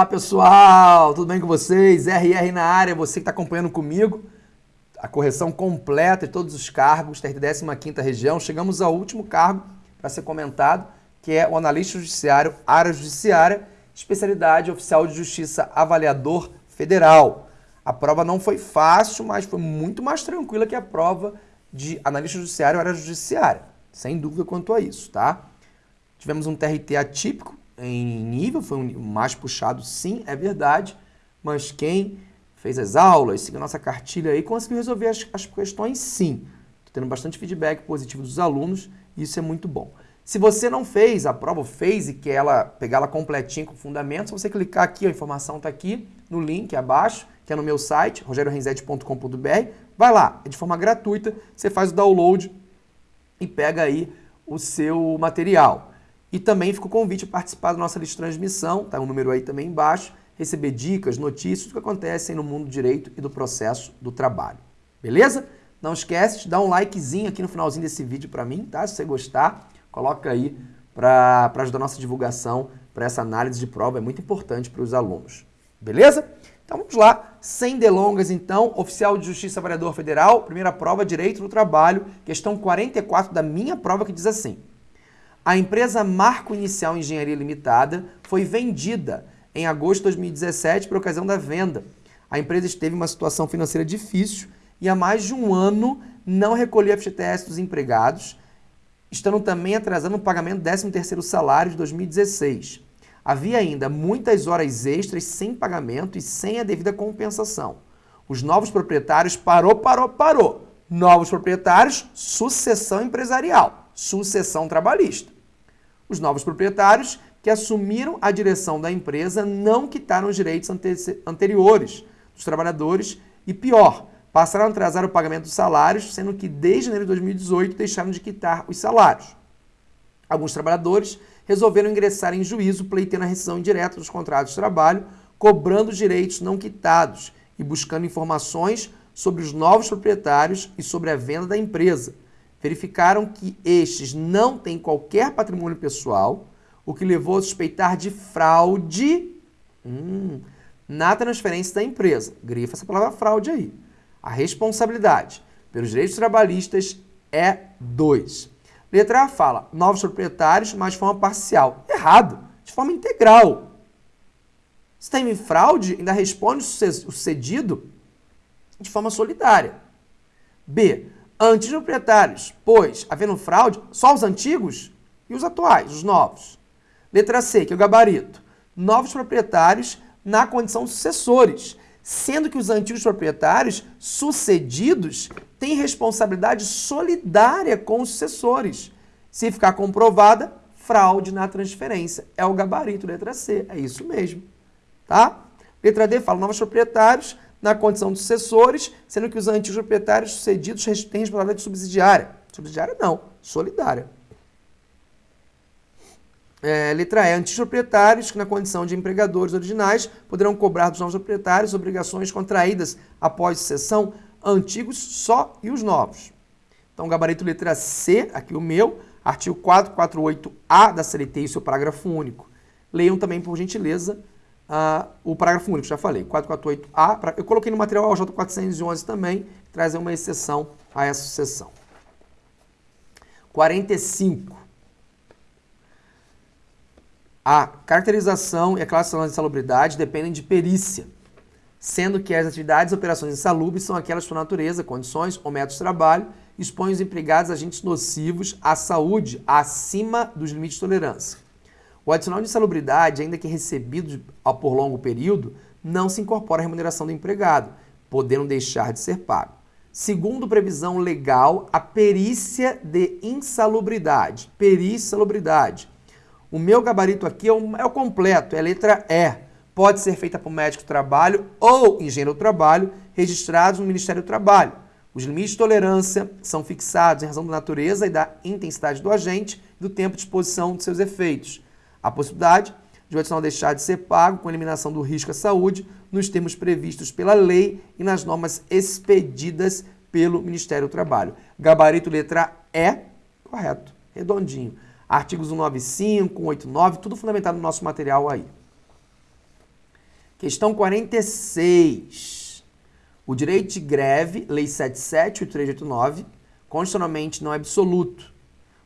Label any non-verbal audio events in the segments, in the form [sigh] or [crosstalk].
Olá pessoal, tudo bem com vocês? RR na área, você que está acompanhando comigo. A correção completa de todos os cargos, TRT 15ª região. Chegamos ao último cargo para ser comentado, que é o analista judiciário, área judiciária, especialidade oficial de justiça avaliador federal. A prova não foi fácil, mas foi muito mais tranquila que a prova de analista judiciário, área judiciária. Sem dúvida quanto a isso, tá? Tivemos um TRT atípico, em nível, foi um mais puxado, sim, é verdade, mas quem fez as aulas, seguiu nossa cartilha aí, conseguiu resolver as, as questões, sim. Estou tendo bastante feedback positivo dos alunos e isso é muito bom. Se você não fez a prova, fez e quer ela, pegar ela completinha com fundamentos, você clicar aqui, a informação está aqui no link abaixo, que é no meu site, rogerorenzete.com.br, vai lá, é de forma gratuita, você faz o download e pega aí o seu material. E também fica o convite a participar da nossa lista de transmissão, tá o um número aí também embaixo, receber dicas, notícias do que acontece no mundo do direito e do processo do trabalho. Beleza? Não esquece de dar um likezinho aqui no finalzinho desse vídeo para mim, tá? Se você gostar, coloca aí para ajudar a nossa divulgação para essa análise de prova, é muito importante para os alunos. Beleza? Então vamos lá, sem delongas então, Oficial de Justiça Avaliador Federal, primeira prova, Direito do Trabalho, questão 44 da minha prova que diz assim. A empresa Marco Inicial Engenharia Limitada foi vendida em agosto de 2017 por ocasião da venda. A empresa esteve em uma situação financeira difícil e há mais de um ano não recolheu FGTS dos empregados, estando também atrasando o pagamento do 13º salário de 2016. Havia ainda muitas horas extras sem pagamento e sem a devida compensação. Os novos proprietários parou, parou, parou. Novos proprietários, sucessão empresarial sucessão trabalhista. Os novos proprietários que assumiram a direção da empresa não quitaram os direitos anteriores dos trabalhadores e, pior, passaram a atrasar o pagamento dos salários, sendo que desde janeiro de 2018 deixaram de quitar os salários. Alguns trabalhadores resolveram ingressar em juízo pleiteando a rescisão indireta dos contratos de trabalho, cobrando os direitos não quitados e buscando informações sobre os novos proprietários e sobre a venda da empresa, verificaram que estes não têm qualquer patrimônio pessoal, o que levou a suspeitar de fraude hum, na transferência da empresa. Grifa essa palavra fraude aí. A responsabilidade pelos direitos trabalhistas é 2. Letra A fala novos proprietários, mas de forma parcial. Errado, de forma integral. Se tem fraude, ainda responde o cedido de forma solidária. B antes proprietários, pois, havendo fraude, só os antigos e os atuais, os novos. Letra C, que é o gabarito. Novos proprietários na condição sucessores, sendo que os antigos proprietários sucedidos têm responsabilidade solidária com os sucessores. Se ficar comprovada, fraude na transferência. É o gabarito, letra C, é isso mesmo. Tá? Letra D fala novos proprietários na condição de sucessores, sendo que os antigos proprietários sucedidos têm responsabilidade subsidiária. Subsidiária não, solidária. É, letra E. Antigos proprietários que, na condição de empregadores originais, poderão cobrar dos novos proprietários obrigações contraídas após sucessão, antigos só e os novos. Então, gabarito letra C, aqui o meu, artigo 448A da CLT e seu parágrafo único. Leiam também, por gentileza, o parágrafo único, já falei, 448A. Eu coloquei no material OJ 411 também, traz uma exceção a essa sucessão. 45. A caracterização e a classificação de insalubridade dependem de perícia, sendo que as atividades e operações insalubres são aquelas por natureza, condições ou métodos de trabalho expõem os empregados a agentes nocivos à saúde acima dos limites de tolerância. O adicional de insalubridade, ainda que recebido por longo período, não se incorpora à remuneração do empregado, podendo deixar de ser pago. Segundo previsão legal, a perícia de insalubridade. Perícia insalubridade. O meu gabarito aqui é o, é o completo, é a letra E. Pode ser feita por médico do trabalho ou engenheiro do trabalho registrados no Ministério do Trabalho. Os limites de tolerância são fixados em razão da natureza e da intensidade do agente e do tempo de exposição de seus efeitos a possibilidade de o adicional deixar de ser pago com eliminação do risco à saúde nos termos previstos pela lei e nas normas expedidas pelo Ministério do Trabalho. Gabarito letra E, correto, redondinho. Artigos 195, 189, tudo fundamentado no nosso material aí. Questão 46. O direito de greve, Lei 778389, constitucionalmente não é absoluto.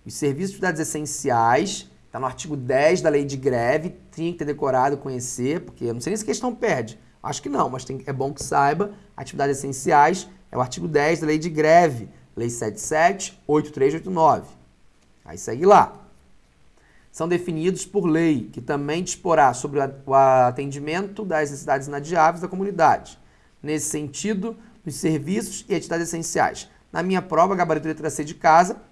Os serviços de atividades essenciais, está no artigo 10 da Lei de Greve, tinha que ter decorado, conhecer, porque eu não sei nem se a questão perde. Acho que não, mas tem, é bom que saiba. Atividades essenciais é o artigo 10 da Lei de Greve, Lei 778389. Aí segue lá são definidos por lei, que também disporá sobre o atendimento das necessidades inadiáveis da comunidade. Nesse sentido, nos serviços e atividades essenciais. Na minha prova, gabarito letra C de casa,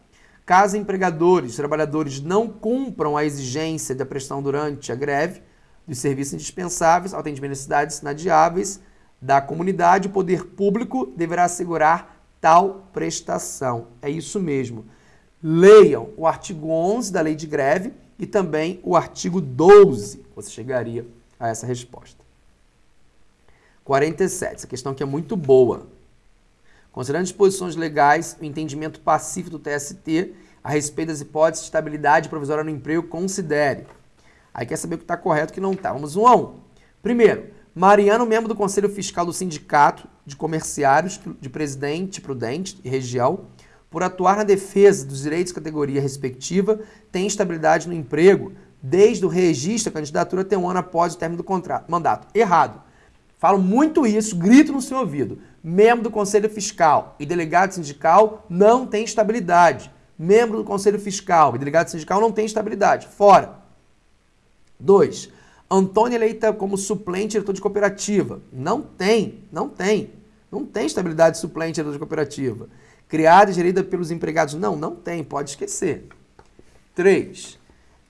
caso empregadores, trabalhadores não cumpram a exigência da prestação durante a greve dos serviços indispensáveis ao atendimento das necessidades inadiáveis da comunidade, o poder público deverá assegurar tal prestação. É isso mesmo. Leiam o artigo 11 da Lei de Greve, e também o artigo 12. Você chegaria a essa resposta. 47. Essa questão aqui é muito boa. Considerando disposições legais, o entendimento pacífico do TST a respeito das hipóteses de estabilidade provisória no emprego, considere. Aí quer saber o que está correto e o que não está. Vamos um a um. Primeiro, Mariano, membro do Conselho Fiscal do Sindicato de Comerciários de Presidente Prudente e Região, por atuar na defesa dos direitos de categoria respectiva, tem estabilidade no emprego desde o registro da candidatura até um ano após o término do contrato, mandato. Errado. Falo muito isso, grito no seu ouvido. Membro do Conselho Fiscal e delegado sindical não tem estabilidade. Membro do Conselho Fiscal e delegado sindical não tem estabilidade. Fora. 2. Antônio eleita como suplente diretor de cooperativa. Não tem, não tem. Não tem estabilidade suplente diretor de cooperativa criada e gerida pelos empregados. Não, não tem, pode esquecer. 3.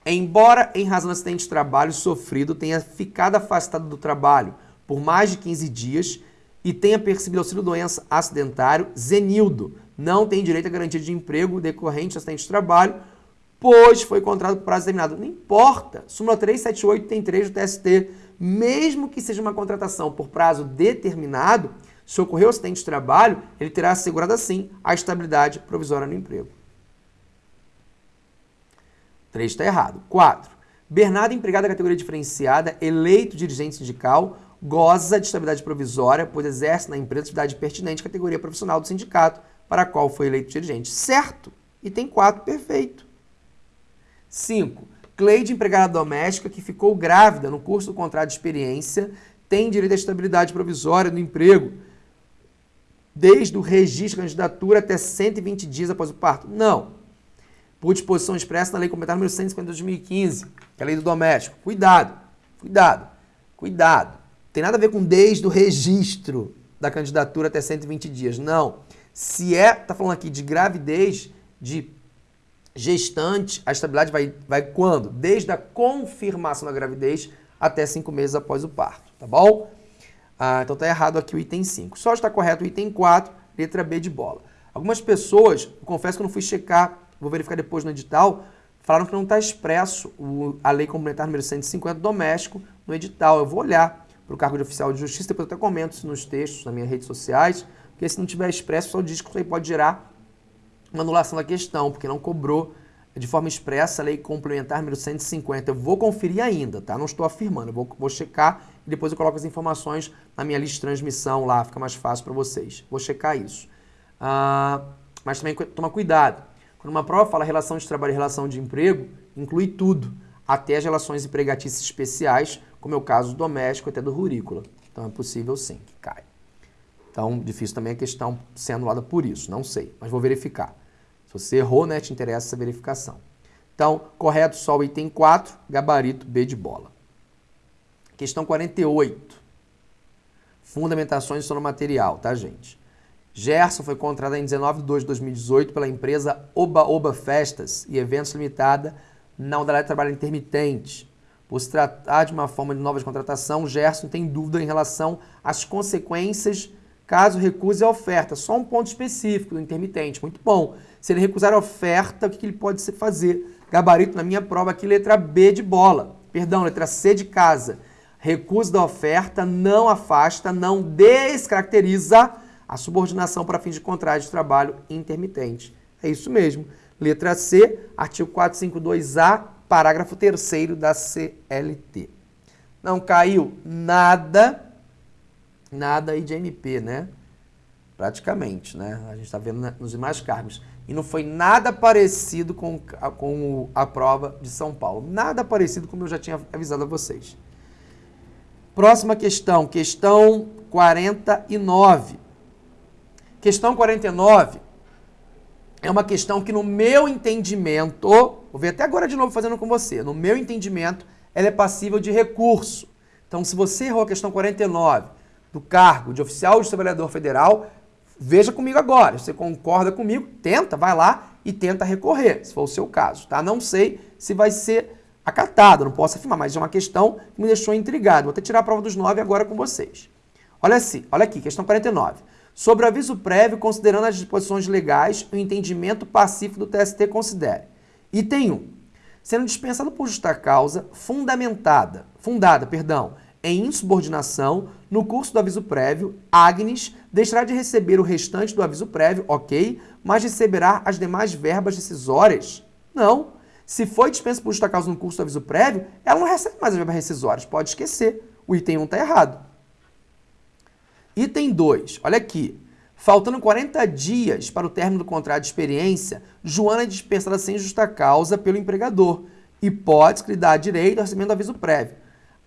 Embora, em razão do acidente de trabalho sofrido, tenha ficado afastado do trabalho por mais de 15 dias e tenha percebido auxílio-doença acidentário, Zenildo não tem direito à garantia de emprego decorrente do acidente de trabalho, pois foi contratado por prazo determinado. Não importa. Súmula 378 tem 3 do TST. Mesmo que seja uma contratação por prazo determinado, se ocorrer um acidente de trabalho, ele terá assegurado assim a estabilidade provisória no emprego. 3 está errado. 4. Bernardo, empregado da categoria diferenciada, eleito dirigente sindical, goza de estabilidade provisória, pois exerce na empresa atividade pertinente categoria profissional do sindicato para a qual foi eleito dirigente. Certo. E tem 4, perfeito. 5. Cleide, empregada doméstica, que ficou grávida no curso do contrato de experiência, tem direito à estabilidade provisória no emprego, desde o registro da candidatura até 120 dias após o parto? Não. Por disposição expressa na Lei Complementar número 150 de 2015, que é a Lei do Doméstico. Cuidado, cuidado, cuidado. Tem nada a ver com desde o registro da candidatura até 120 dias. Não. Se é, tá falando aqui de gravidez, de gestante, a estabilidade vai, vai quando? Desde a confirmação da gravidez até cinco meses após o parto, tá bom? Ah, então está errado aqui o item 5. Só está correto o item 4, letra B de bola. Algumas pessoas, confesso que eu não fui checar, vou verificar depois no edital, falaram que não está expresso o, a lei complementar número 150 doméstico no edital. Eu vou olhar para o cargo de oficial de justiça, depois eu até comento isso nos textos, nas minhas redes sociais, porque se não tiver expresso, só diz que pode gerar uma anulação da questão, porque não cobrou de forma expressa a lei complementar número 150. Eu vou conferir ainda, tá? Não estou afirmando, eu vou, vou checar e depois eu coloco as informações na minha lista de transmissão lá, fica mais fácil para vocês. Vou checar isso. Ah, mas também toma cuidado. Quando uma prova fala relação de trabalho e relação de emprego, inclui tudo, até as relações empregatícias especiais, como é o caso do doméstico até do rurícola. Então é possível sim que caia. Então, difícil também a questão ser anulada por isso, não sei, mas vou verificar. Se você errou, né, te interessa essa verificação. Então, correto só o item 4, gabarito B de bola. Questão 48. Fundamentações do sono material, tá, gente? Gerson foi contratado em 19 de 2 de 2018 pela empresa Oba Oba Festas e Eventos Limitada na modalidade de trabalho intermitente. Por se tratar de uma forma de nova de contratação, Gerson tem dúvida em relação às consequências caso recuse a oferta. Só um ponto específico do intermitente, muito bom. Se ele recusar a oferta, o que ele pode fazer? Gabarito na minha prova aqui, letra B de bola. Perdão, letra C de casa recuso da oferta não afasta, não descaracteriza a subordinação para fins de contrato de trabalho intermitente. É isso mesmo. Letra C, artigo 452A, parágrafo 3 da CLT. Não caiu nada, nada aí de MP, né? Praticamente, né? A gente está vendo nos demais cargos. E não foi nada parecido com, com a prova de São Paulo. Nada parecido como eu já tinha avisado a vocês. Próxima questão, questão 49. Questão 49 é uma questão que, no meu entendimento, vou ver até agora de novo fazendo com você, no meu entendimento, ela é passível de recurso. Então, se você errou a questão 49 do cargo de oficial de trabalhador federal, veja comigo agora. Você concorda comigo? Tenta, vai lá e tenta recorrer, se for o seu caso, tá? Não sei se vai ser acatado, não posso afirmar, mas é uma questão que me deixou intrigado. Vou até tirar a prova dos nove agora com vocês. Olha assim, olha aqui, questão 49. Sobre aviso prévio, considerando as disposições legais, o entendimento pacífico do TST considere. Item 1. Sendo dispensado por justa causa, fundamentada, fundada, perdão, em insubordinação, no curso do aviso prévio, Agnes deixará de receber o restante do aviso prévio, ok, mas receberá as demais verbas decisórias? Não. Se foi dispensa por justa causa no curso do aviso prévio, ela não recebe mais as verbas rescisórias. Pode esquecer. O item 1 está errado. Item 2. Olha aqui. Faltando 40 dias para o término do contrato de experiência, Joana é dispensada sem justa causa pelo empregador. Hipótese que lhe dá direito ao recebimento do aviso prévio.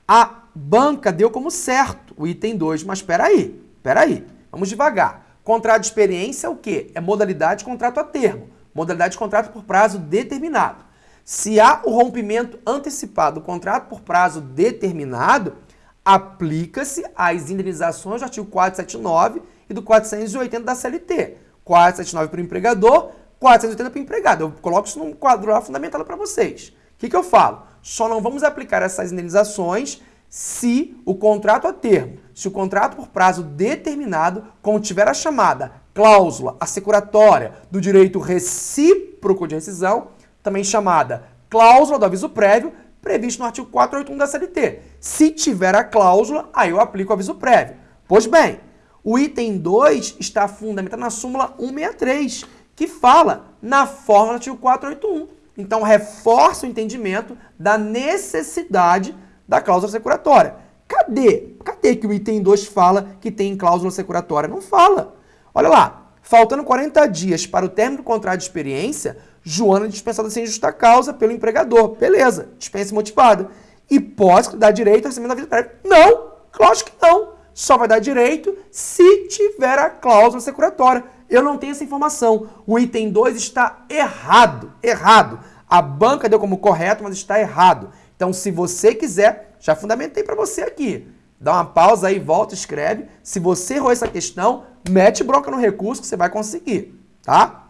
A banca deu como certo o item 2, mas espera aí, espera aí. Vamos devagar. Contrato de experiência é o quê? É modalidade de contrato a termo. Modalidade de contrato por prazo determinado. Se há o rompimento antecipado do contrato por prazo determinado, aplica-se as indenizações do artigo 479 e do 480 da CLT. 479 para o empregador, 480 para o empregado. Eu coloco isso num quadro lá fundamentado para vocês. O que, que eu falo? Só não vamos aplicar essas indenizações se o contrato a termo, se o contrato por prazo determinado contiver a chamada cláusula assecuratória do direito recíproco de rescisão também chamada cláusula do aviso prévio, previsto no artigo 481 da CLT. Se tiver a cláusula, aí eu aplico o aviso prévio. Pois bem, o item 2 está fundamentado na súmula 163, que fala na forma do artigo 481. Então, reforça o entendimento da necessidade da cláusula securatória. Cadê? Cadê que o item 2 fala que tem cláusula securatória? Não fala. Olha lá, faltando 40 dias para o término do contrato de experiência, Joana é dispensada sem justa causa pelo empregador. Beleza, dispensa motivada. E pode dar direito ao recebimento da vida prévia? Não, lógico que não. Só vai dar direito se tiver a cláusula securatória. Eu não tenho essa informação. O item 2 está errado, errado. A banca deu como correto, mas está errado. Então, se você quiser, já fundamentei para você aqui. Dá uma pausa aí, volta, escreve. Se você errou essa questão, mete bronca no recurso que você vai conseguir, tá?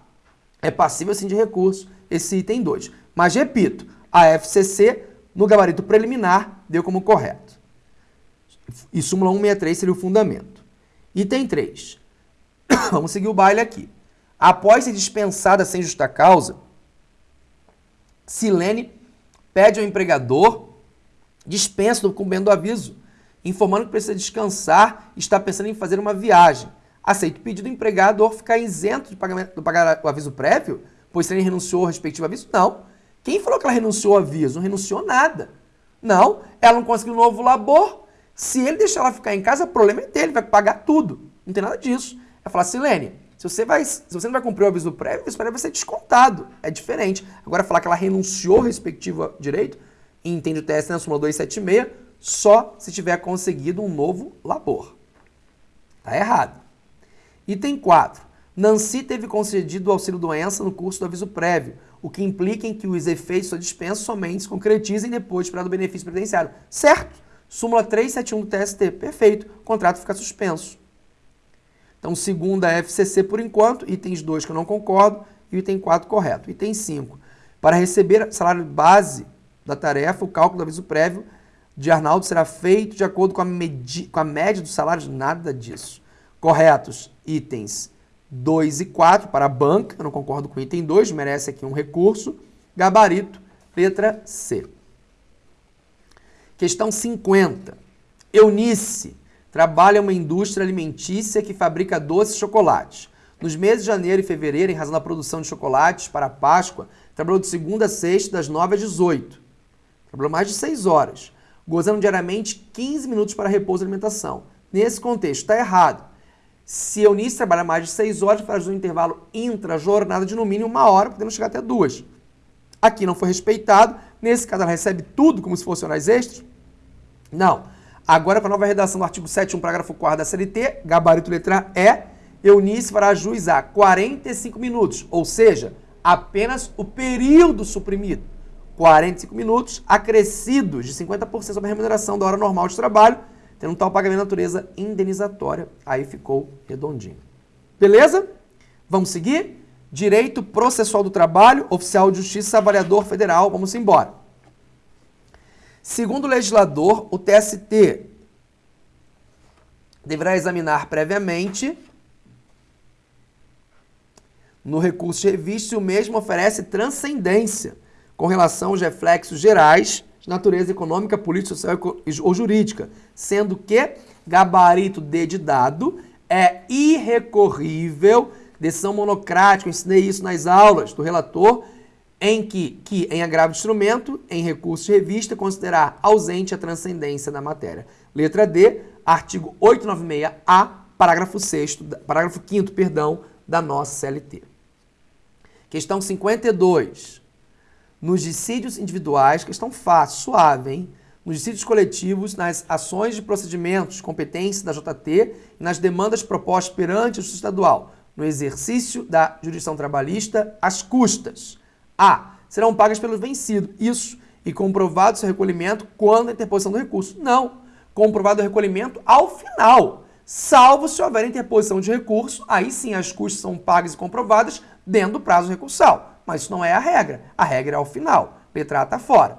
é passível sim de recurso esse item 2. Mas repito, a FCC no gabarito preliminar deu como correto. E súmula 163 seria o fundamento. Item 3. [coughs] Vamos seguir o baile aqui. Após ser dispensada sem justa causa, Silene pede ao empregador dispensa do cumprimento do aviso, informando que precisa descansar e está pensando em fazer uma viagem aceita o pedido do empregador ficar isento de pagamento, do pagar o aviso prévio, pois se ele renunciou ao respectivo aviso? Não. Quem falou que ela renunciou ao aviso? Não renunciou nada. Não, ela não conseguiu um novo labor. Se ele deixar ela ficar em casa, o problema é dele, vai pagar tudo. Não tem nada disso. É falar, Silene, se você, vai, se você não vai cumprir o aviso prévio, o aviso prévio vai ser descontado. É diferente. Agora, falar que ela renunciou ao respectivo direito, entende o TS na súmula 276, só se tiver conseguido um novo labor. Tá errado. Item 4. Nancy teve concedido o auxílio-doença no curso do aviso prévio, o que implica em que os efeitos da dispensa somente se concretizem depois para o benefício previdenciário. Certo? Súmula 371 do TST. Perfeito. O contrato fica suspenso. Então, segunda FCC por enquanto, itens 2 que eu não concordo e item 4 correto. Item 5. Para receber salário base da tarefa, o cálculo do aviso prévio de Arnaldo será feito de acordo com a, com a média dos salários. Nada disso. Corretos itens 2 e 4 para a banca, eu não concordo com o item 2, merece aqui um recurso. Gabarito, letra C. Questão 50. Eunice trabalha em uma indústria alimentícia que fabrica doces e chocolates. Nos meses de janeiro e fevereiro, em razão da produção de chocolates para a Páscoa, trabalhou de segunda a sexta, das 9 às 18. Trabalhou mais de 6 horas. gozando diariamente 15 minutos para repouso e alimentação. Nesse contexto, está errado. Se Eunice trabalha mais de 6 horas, faz um intervalo intra-jornada de no mínimo uma hora, podendo chegar até duas. Aqui não foi respeitado. Nesse caso, ela recebe tudo como se fosse horas extras? Não. Agora, com a nova redação do artigo 7 parágrafo 4 da CLT, gabarito letra E, Eunice fará juiz a 45 minutos, ou seja, apenas o período suprimido. 45 minutos acrescidos de 50% sobre a remuneração da hora normal de trabalho, tendo um tal pagamento de natureza indenizatória. Aí ficou redondinho. Beleza? Vamos seguir? Direito processual do trabalho, oficial de justiça, avaliador federal. Vamos embora. Segundo o legislador, o TST deverá examinar previamente no recurso de revista se o mesmo oferece transcendência com relação aos reflexos gerais de natureza econômica, política, social ou jurídica, sendo que gabarito D de dado é irrecorrível, decisão monocrática, eu ensinei isso nas aulas do relator, em que, que em agravo de instrumento, em recurso de revista, considerar ausente a transcendência da matéria. Letra D, artigo 896-A, parágrafo 6 parágrafo 5 perdão, da nossa CLT. Questão 52. Nos dissídios individuais, questão fácil, suave, hein? Nos dissídios coletivos, nas ações de procedimentos, competência da JT e nas demandas propostas perante o Justiça Estadual, no exercício da jurisdição trabalhista, as custas. A. Serão pagas pelo vencido. Isso. E comprovado seu recolhimento quando a interposição do recurso. Não. Comprovado o recolhimento ao final. Salvo se houver interposição de recurso, aí sim as custas são pagas e comprovadas dentro do prazo recursal mas isso não é a regra. A regra é ao final. Letra A está fora.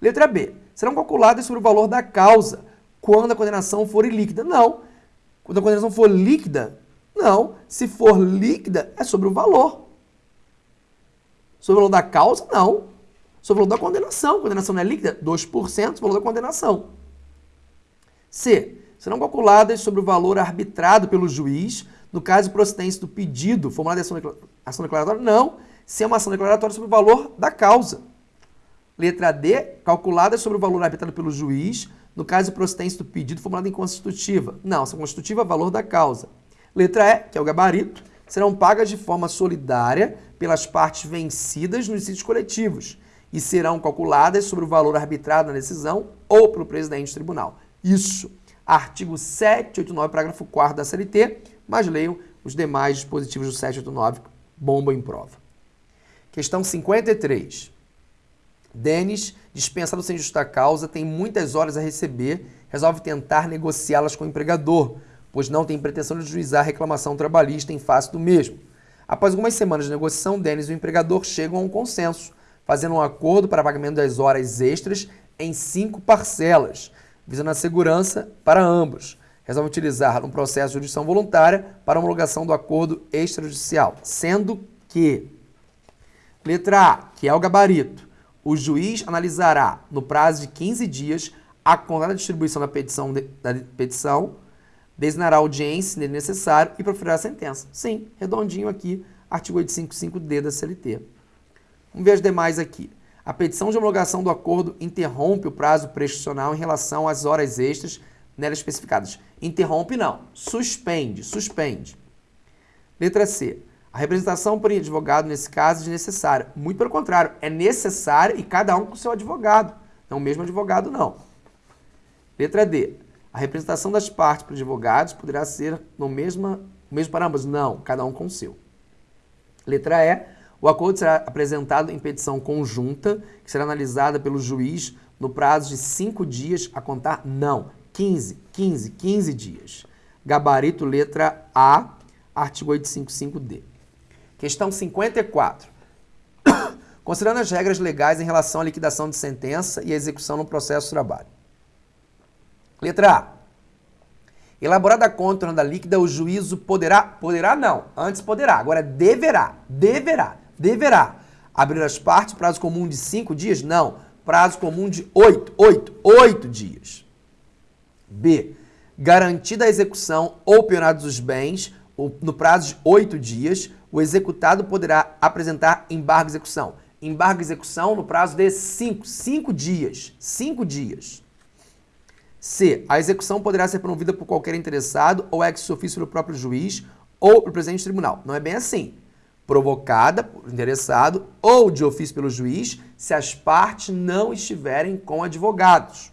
Letra B. Serão calculadas sobre o valor da causa quando a condenação for ilíquida. Não. Quando a condenação for líquida, não. Se for líquida, é sobre o valor. Sobre o valor da causa, não. Sobre o valor da condenação. Condenação não é líquida? 2% sobre o valor da condenação. C. Serão calculadas sobre o valor arbitrado pelo juiz no caso de procedência do pedido formulado em ação declaratória? Não se é uma ação declaratória sobre o valor da causa. Letra D, calculada sobre o valor arbitrado pelo juiz, no caso de procedência do pedido formulado em constitutiva. Não, ação constitutiva, valor da causa. Letra E, que é o gabarito, serão pagas de forma solidária pelas partes vencidas nos sítios coletivos e serão calculadas sobre o valor arbitrado na decisão ou pelo presidente do tribunal. Isso, artigo 789, parágrafo 4 da CLT, mas leiam os demais dispositivos do 789, bomba em prova. Questão 53. Denis, dispensado sem justa causa, tem muitas horas a receber, resolve tentar negociá-las com o empregador, pois não tem pretensão de juizar reclamação trabalhista em face do mesmo. Após algumas semanas de negociação, Denis e o empregador chegam a um consenso, fazendo um acordo para pagamento das horas extras em cinco parcelas, visando a segurança para ambos. Resolve utilizar um processo de jurisdição voluntária para homologação do acordo extrajudicial, sendo que Letra A, que é o gabarito. O juiz analisará, no prazo de 15 dias, a contada distribuição da petição, de, da petição, designará audiência, se necessário, e proferirá a sentença. Sim, redondinho aqui, artigo 855D da CLT. Vamos ver as demais aqui. A petição de homologação do acordo interrompe o prazo prescricional em relação às horas extras nela especificadas. Interrompe não, suspende, suspende. Letra C. A representação por advogado, nesse caso, é desnecessária. Muito pelo contrário, é necessária e cada um com seu advogado. Não o mesmo advogado, não. Letra D. A representação das partes por advogados poderá ser no mesmo, mesmo para ambos? Não, cada um com o seu. Letra E. O acordo será apresentado em petição conjunta, que será analisada pelo juiz no prazo de cinco dias a contar? Não, 15, 15, 15 dias. Gabarito letra A, artigo 855D. Questão 54. [coughs] Considerando as regras legais em relação à liquidação de sentença e execução no processo de trabalho. Letra A. Elaborada a conta da líquida, o juízo poderá, poderá não, antes poderá, agora deverá, deverá, deverá abrir as partes, prazo comum de cinco dias? Não, prazo comum de oito, oito, oito dias. B. Garantida a execução ou penhorados os bens no prazo de oito dias, o executado poderá apresentar embargo de execução. Embargo de execução no prazo de cinco, cinco dias. Cinco dias. C. A execução poderá ser promovida por qualquer interessado ou ex ofício pelo próprio juiz ou pelo presidente do tribunal. Não é bem assim. Provocada por interessado ou de ofício pelo juiz se as partes não estiverem com advogados.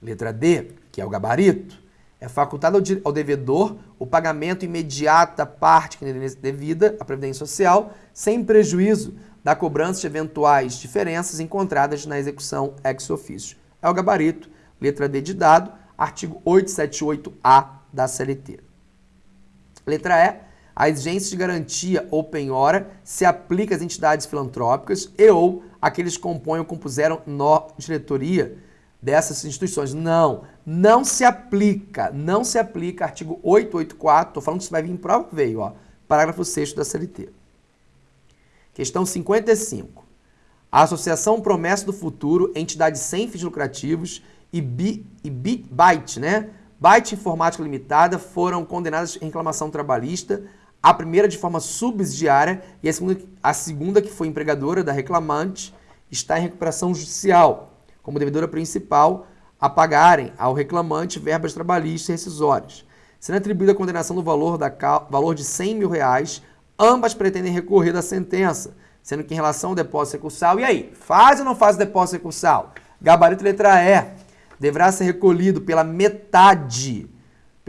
Letra D, que é o gabarito. É facultado ao devedor o pagamento imediato da parte que lhe devida à Previdência Social, sem prejuízo da cobrança de eventuais diferenças encontradas na execução ex officio. É o gabarito, letra D de dado, artigo 878-A da CLT. Letra E. A exigência de garantia ou penhora se aplica às entidades filantrópicas e ou aqueles que compõem ou compuseram no diretoria dessas instituições. Não, não se aplica, não se aplica artigo 884, estou falando que isso vai vir em prova, veio, ó, parágrafo 6 da CLT. Questão 55. A Associação Promessa do Futuro, entidade sem fins lucrativos e, Bi, e Byte, né? Byte Informática Limitada foram condenadas em reclamação trabalhista, a primeira de forma subsidiária e a segunda, a segunda que foi empregadora da reclamante, está em recuperação judicial, como devedora principal, a pagarem ao reclamante verbas trabalhistas rescisórias. Sendo atribuída a condenação do valor, da, valor de 100 mil reais, ambas pretendem recorrer da sentença, sendo que em relação ao depósito recursal, e aí, faz ou não faz o depósito recursal? Gabarito letra E, deverá ser recolhido pela metade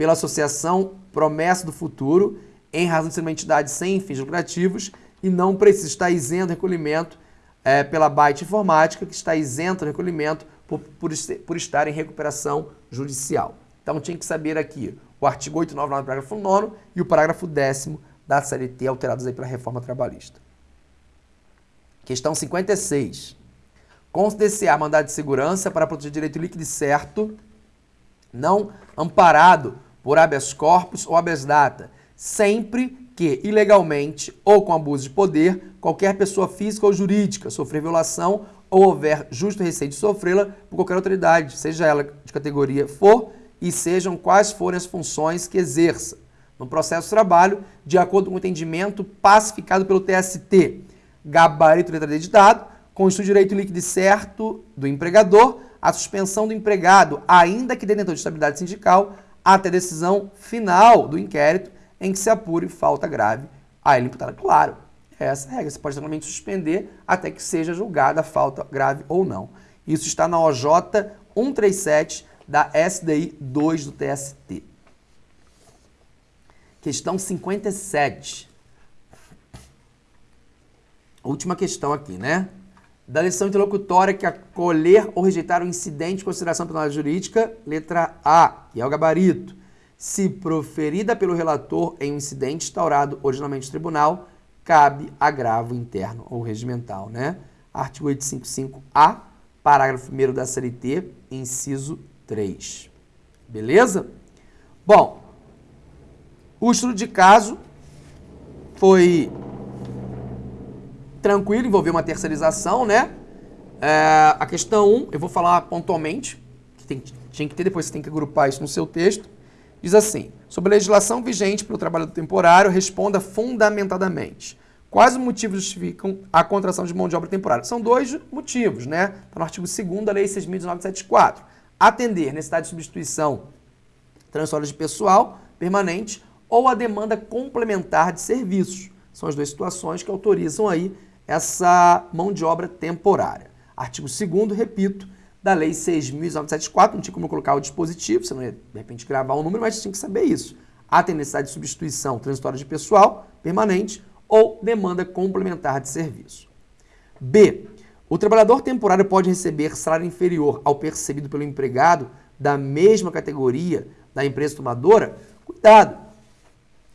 pela Associação Promessa do Futuro, em razão de ser uma entidade sem fins lucrativos, e não precisa estar isento de recolhimento é, pela Byte Informática, que está isento de recolhimento por, por, por estar em recuperação judicial. Então tinha que saber aqui o artigo 899, parágrafo 9 e o parágrafo 10 da CLT, alterados aí pela reforma trabalhista. Questão 56. Considerar mandado de segurança para proteger direito líquido e certo, não amparado por habeas corpus ou habeas data, sempre que ilegalmente ou com abuso de poder, qualquer pessoa física ou jurídica sofrer violação ou houver justo receio de sofrê-la por qualquer autoridade, seja ela de categoria for e sejam quais forem as funções que exerça no processo de trabalho, de acordo com o entendimento pacificado pelo TST. Gabarito letra D de dado, constitui direito líquido certo do empregador a suspensão do empregado, ainda que detentor de estabilidade sindical, até decisão final do inquérito em que se apure falta grave a ele imputada. Claro, é essa a regra. Você pode simplesmente suspender até que seja julgada a falta grave ou não. Isso está na OJ 137 da SDI 2 do TST. Questão 57. Última questão aqui, né? Da lição interlocutória que acolher ou rejeitar o incidente de consideração penal jurídica, letra A, e é o gabarito. Se proferida pelo relator em um incidente instaurado originalmente no tribunal, cabe agravo interno ou regimental, né? Artigo 855-A, parágrafo 1 da CLT, inciso 3. Beleza? Bom, o estudo de caso foi tranquilo, envolveu uma terceirização, né? É, a questão 1, eu vou falar pontualmente, que tem, tinha que ter, depois você tem que agrupar isso no seu texto. Diz assim, sobre a legislação vigente para o trabalho temporário, responda fundamentadamente. Quais os motivos justificam a contratação de mão de obra temporária? São dois motivos, né? Está no artigo 2 da Lei 6.1974. Atender necessidade de substituição transitória de pessoal permanente ou a demanda complementar de serviços. São as duas situações que autorizam aí essa mão de obra temporária. Artigo 2 repito, da Lei 6.974, não tinha como colocar o dispositivo, você não ia, de repente, gravar um número, mas tinha que saber isso. Há necessidade de substituição transitória de pessoal permanente ou demanda complementar de serviço. B. O trabalhador temporário pode receber salário inferior ao percebido pelo empregado da mesma categoria da empresa tomadora? Cuidado,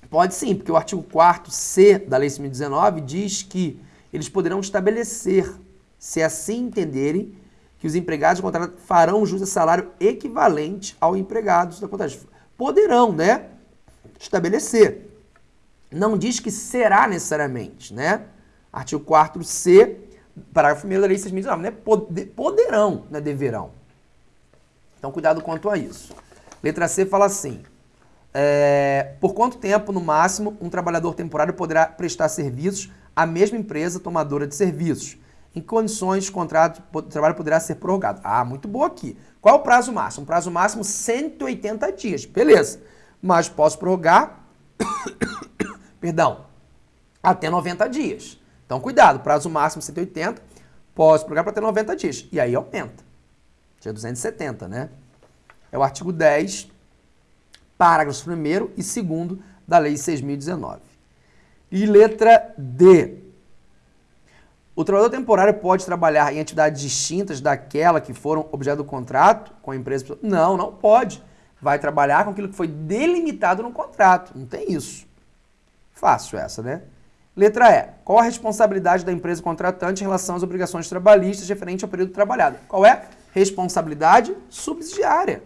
Pode sim, porque o artigo 4 C da Lei 2019 diz que eles poderão estabelecer, se assim entenderem, que os empregados do contrato farão jus a salário equivalente ao empregado da contrato. Poderão, né? Estabelecer. Não diz que será necessariamente, né? Artigo 4 C, parágrafo 1 da Lei 6.019, né? Poderão, não é deverão. Então, cuidado quanto a isso. Letra C fala assim: é, por quanto tempo, no máximo, um trabalhador temporário poderá prestar serviços à mesma empresa tomadora de serviços? Em condições o contrato de trabalho poderá ser prorrogado? Ah, muito boa aqui. Qual o prazo máximo? O prazo máximo 180 dias. Beleza. Mas posso prorrogar, [coughs] perdão, até 90 dias. Então, cuidado, prazo máximo 180, posso prorrogar para até 90 dias. E aí aumenta. Já 270, né? É o artigo 10, parágrafos 1 e 2 da Lei 6.019. E letra D. O trabalhador temporário pode trabalhar em atividades distintas daquela que foram objeto do contrato com a empresa? Não, não pode. Vai trabalhar com aquilo que foi delimitado no contrato. Não tem isso. Fácil essa, né? Letra E. Qual a responsabilidade da empresa contratante em relação às obrigações trabalhistas referente ao período trabalhado? Qual é? Responsabilidade subsidiária.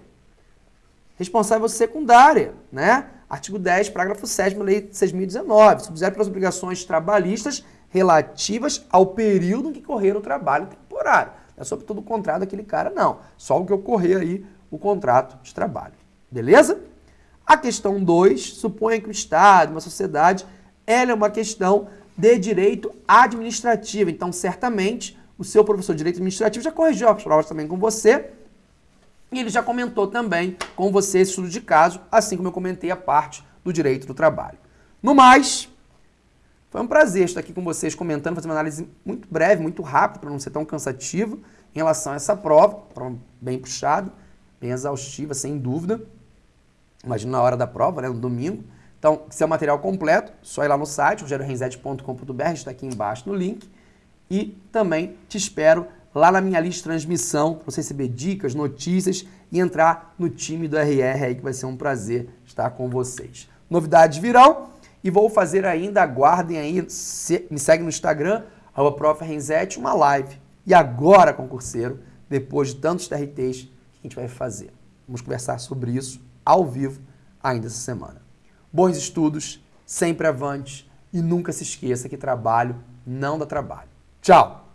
Responsável secundária, né? Artigo 10, parágrafo 7 da Lei 6.019. Subsidiário pelas obrigações trabalhistas relativas ao período em que correr o trabalho temporário. Não é sobre todo o contrato daquele cara, não. Só o que ocorrer aí, o contrato de trabalho. Beleza? A questão 2, suponha que o Estado, uma sociedade, ela é uma questão de direito administrativo. Então, certamente, o seu professor de direito administrativo já corrigiu as provas também com você. E ele já comentou também com você esse estudo de caso, assim como eu comentei a parte do direito do trabalho. No mais, foi um prazer estar aqui com vocês comentando, fazendo uma análise muito breve, muito rápida, para não ser tão cansativo em relação a essa prova, prova bem puxada, bem exaustiva, sem dúvida. Imagina na hora da prova, né, no domingo. Então, se é o material completo, só ir lá no site, rogeriorenzetti.com.br, está aqui embaixo no link. E também te espero lá na minha lista de transmissão, para você receber dicas, notícias e entrar no time do RR aí, que vai ser um prazer estar com vocês. Novidades virão. E vou fazer ainda, aguardem aí, se, me segue no Instagram, arroba uma live. E agora, concurseiro, depois de tantos TRTs, que a gente vai fazer? Vamos conversar sobre isso ao vivo ainda essa semana. Bons estudos, sempre avante e nunca se esqueça que trabalho não dá trabalho. Tchau!